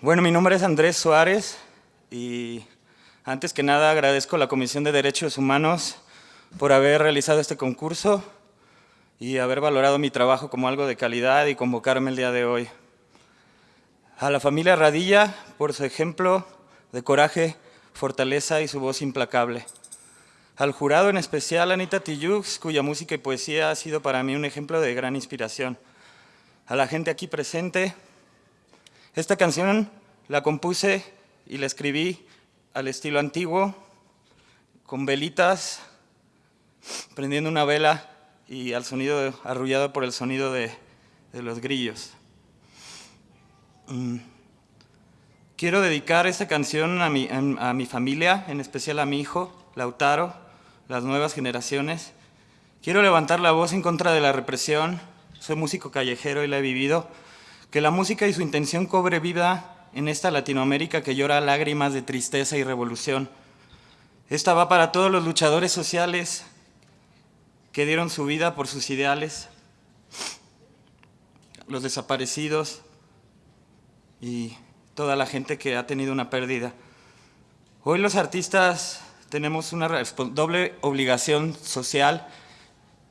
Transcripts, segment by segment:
Bueno, mi nombre es Andrés Suárez y antes que nada agradezco a la Comisión de Derechos Humanos por haber realizado este concurso y haber valorado mi trabajo como algo de calidad y convocarme el día de hoy. A la familia Radilla por su ejemplo de coraje, fortaleza y su voz implacable. Al jurado en especial Anita Tillux, cuya música y poesía ha sido para mí un ejemplo de gran inspiración. A la gente aquí presente, esta canción la compuse y la escribí al estilo antiguo, con velitas, prendiendo una vela y al sonido arrullado por el sonido de, los grillos. Mm. Quiero dedicar esta canción a mi, a mi familia, en especial a mi hijo, Lautaro, las nuevas generaciones. Quiero levantar la voz en contra de la represión, soy músico callejero y la he vivido, que la música y su intención cobre vida en esta Latinoamérica que llora lágrimas de tristeza y revolución. Esta va para todos los luchadores sociales que dieron su vida por sus ideales, los desaparecidos y toda la gente que ha tenido una pérdida. Hoy los artistas tenemos una doble obligación social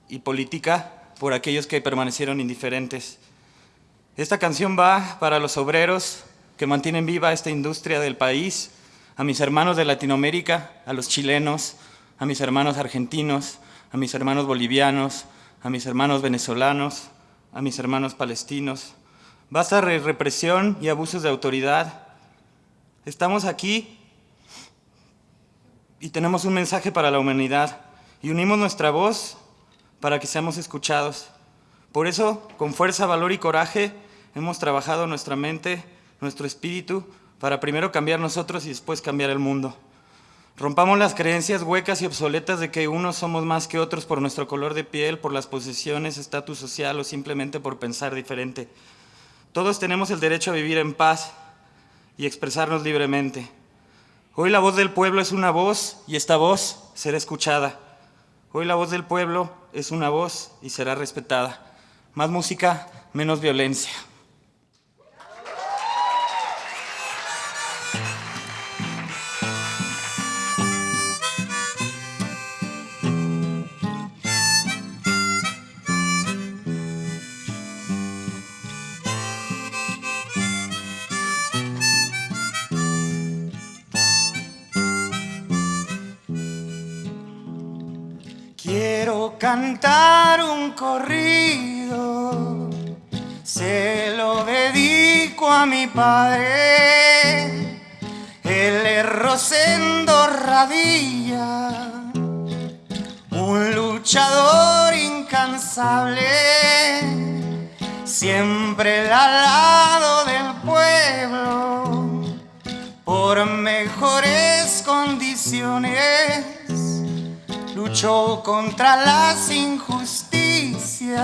y política por aquellos que permanecieron indiferentes. Esta canción va para los obreros que mantienen viva esta industria del país, a mis hermanos de Latinoamérica, a los chilenos, a mis hermanos argentinos, a mis hermanos bolivianos, a mis hermanos venezolanos, a mis hermanos palestinos. Basta represión y abusos de autoridad. Estamos aquí y tenemos un mensaje para la humanidad y unimos nuestra voz para que seamos escuchados. Por eso, con fuerza, valor y coraje, Hemos trabajado nuestra mente, nuestro espíritu, para primero cambiar nosotros y después cambiar el mundo. Rompamos las creencias huecas y obsoletas de que unos somos más que otros por nuestro color de piel, por las posesiones, estatus social o simplemente por pensar diferente. Todos tenemos el derecho a vivir en paz y expresarnos libremente. Hoy la voz del pueblo es una voz y esta voz será escuchada. Hoy la voz del pueblo es una voz y será respetada. Más música, menos violencia. Cantar un corrido, se lo dedico a mi padre, el Rosendo Radilla, un luchador incansable, siempre al contra las injusticias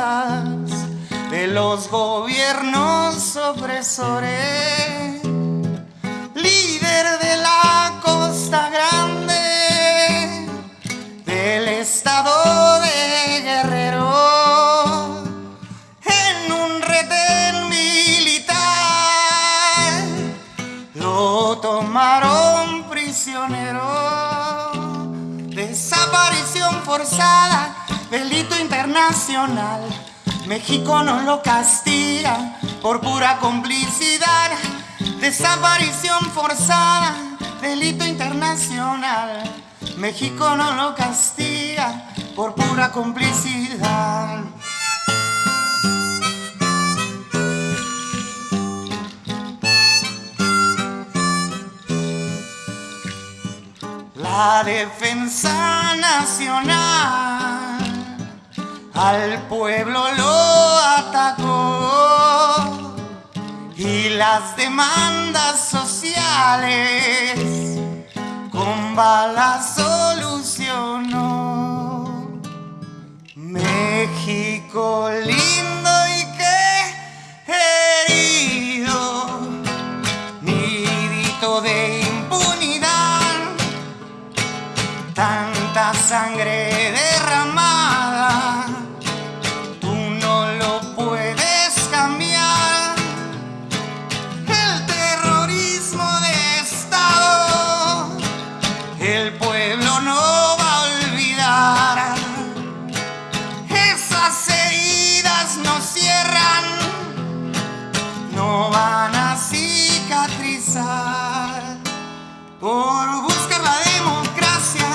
de los gobiernos opresores, líder forzada, delito internacional. México no lo castiga por pura complicidad. Desaparición forzada, delito internacional. México no lo castiga por pura complicidad. Defensa nacional al pueblo lo atacó y las demandas sociales con balas solucionó. México lindo y Por buscar la democracia,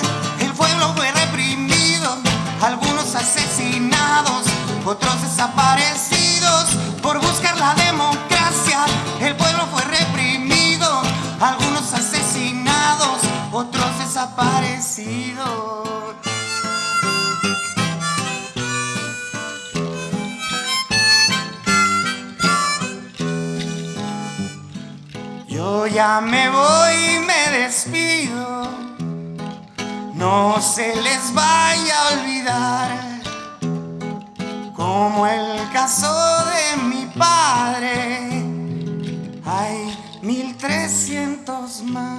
el pueblo fue reprimido, algunos asesinados, otros desaparecidos. Por buscar la democracia, el pueblo fue reprimido, algunos asesinados, otros desaparecidos. Yo ya me voy No se les vaya a olvidar. Como el caso de mi padre. Hay 1300 más.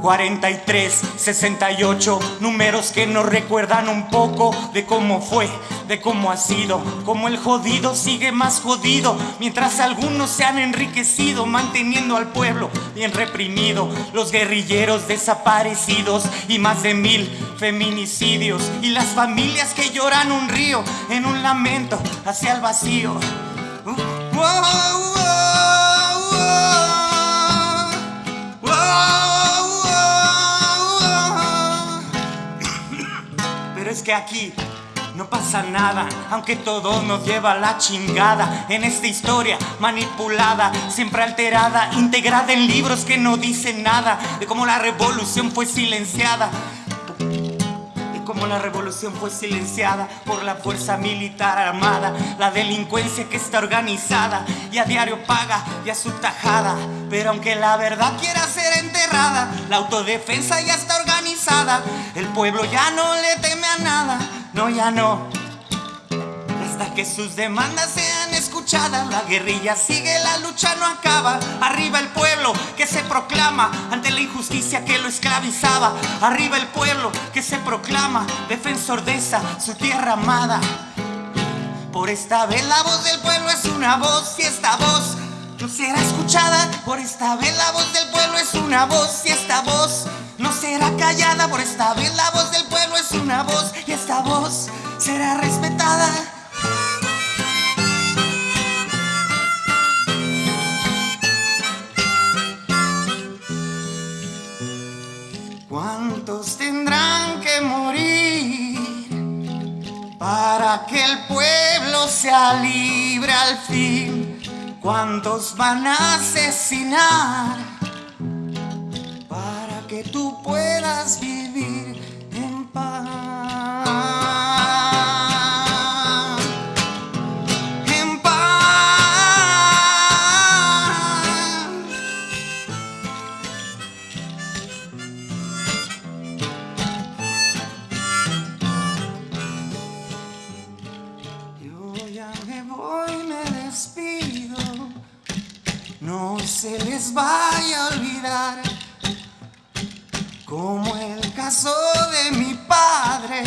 43, 68, números que nos recuerdan un poco de cómo fue, de cómo ha sido, cómo el jodido sigue más jodido, mientras algunos se han enriquecido manteniendo al pueblo bien reprimido, los guerrilleros desaparecidos y más de mil feminicidios y las familias que lloran un río en un lamento hacia el vacío. Uh, wow, que aquí no pasa nada, aunque todo nos lleva a la chingada en esta historia manipulada, siempre alterada, integrada en libros que no dicen nada de cómo la revolución fue silenciada. De cómo la revolución fue silenciada por la fuerza militar armada, la delincuencia que está organizada y a diario paga ya su tajada. Pero aunque la verdad quiera ser enterrada, la autodefensa ya está el pueblo ya no le teme a nada, no ya no. Hasta que sus demandas sean escuchadas, la guerrilla sigue, la lucha no acaba. Arriba el pueblo que se proclama ante la injusticia que lo esclavizaba. Arriba el pueblo que se proclama defensor de esa su tierra amada. Por esta vez la voz del pueblo es una voz y esta voz no será escuchada. Por esta vez la voz del pueblo es una voz y esta voz no será callada. Por esta vez la voz del pueblo es una voz y esta voz será respetada. ¿Cuántos tendrán que morir para que el pueblo sea libre al fin? ¿Cuántos van a asesinar para que tú puedas vivir Como el caso de mi padre.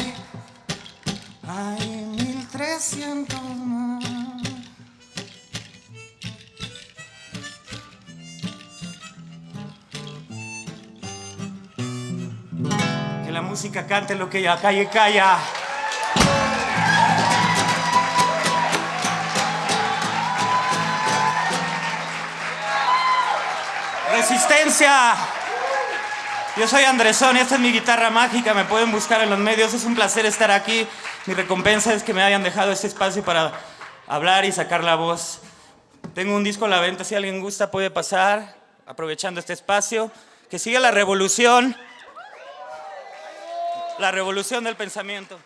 Hay mil trescientos más. Que la música cante lo que la calle calla. Resistencia. Yo soy Andresón esta es mi guitarra mágica. Me pueden buscar en los medios. Es un placer estar aquí. Mi recompensa es que me hayan dejado este espacio para hablar y sacar la voz. Tengo un disco a la venta. Si alguien gusta, puede pasar aprovechando este espacio. Que siga la revolución. La revolución del pensamiento.